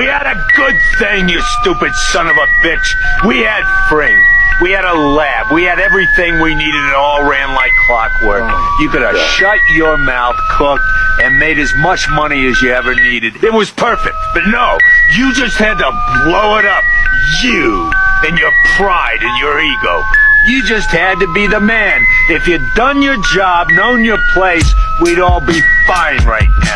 We had a good thing, you stupid son of a bitch. We had Fring. We had a lab. We had everything we needed. It all ran like clockwork. Oh, you could have God. shut your mouth, cooked, and made as much money as you ever needed. It was perfect. But no, you just had to blow it up. You and your pride and your ego. You just had to be the man. If you'd done your job, known your place, we'd all be fine right now.